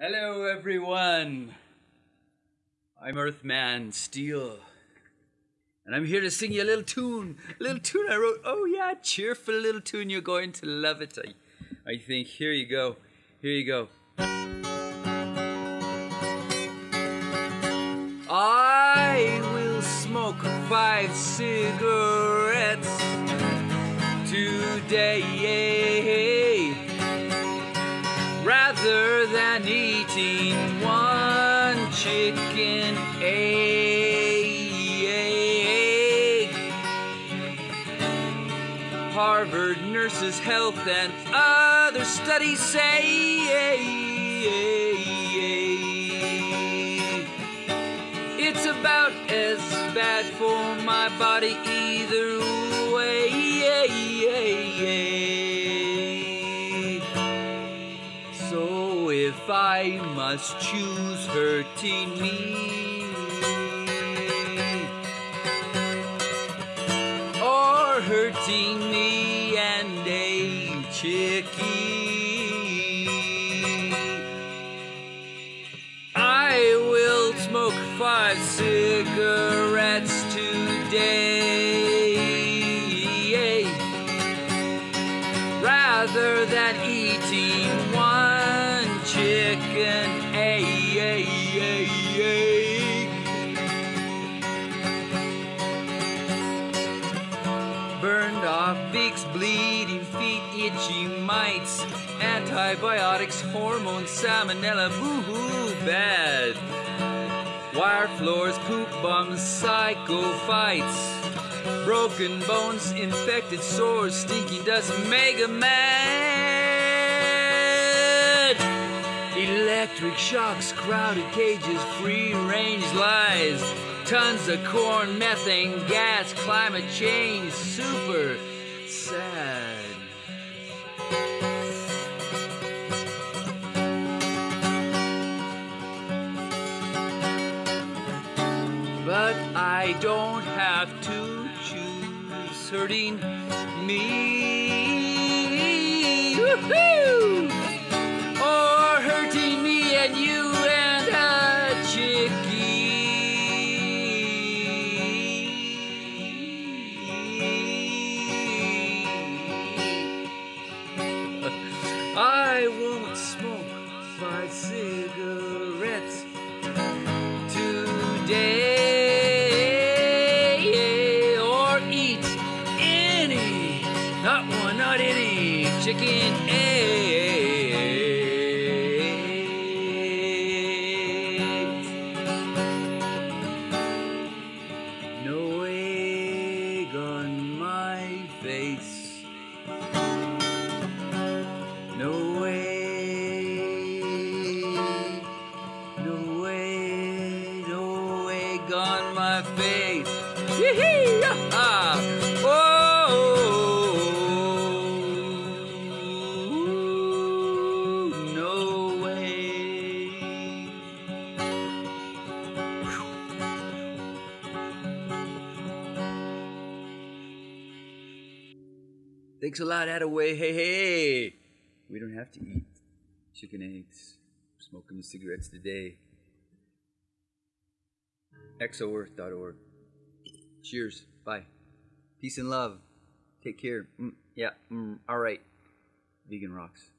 Hello, everyone. I'm Earthman Steel, and I'm here to sing you a little tune. A little tune I wrote. Oh yeah, cheerful little tune. You're going to love it. I, I think. Here you go. Here you go. I will smoke five cigarettes today chicken egg. Eh, eh. Harvard Nurses Health and other studies say eh, it's about as bad for my body either way. If I must choose hurting me or hurting me and a chickie, I will smoke five cigarettes today rather than eating bleeding feet, itchy mites, antibiotics, hormones, salmonella, boo-hoo, bad. Wire floors, poop bums, psycho fights. Broken bones, infected sores, stinking dust, mega mad. Electric shocks, crowded cages, free range lies. Tons of corn, methane gas, climate change, super sad. But I don't have to choose hurting me Woo-hoo! I won't smoke five cigarettes today or eat any, not one, not any chicken eggs. No egg on my face. My face. Yee-hee, yah-ha. Oh, no way. Thanks a lot, Attaway. Hey, hey. We don't have to eat chicken eggs. We're smoking the cigarettes today. exoearth.org. Cheers. Bye. Peace and love. Take care. Mm, yeah. Mm, all right. Vegan rocks.